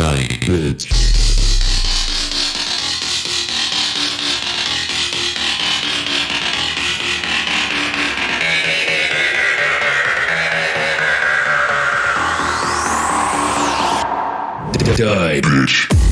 Die, bitch. Die, bitch.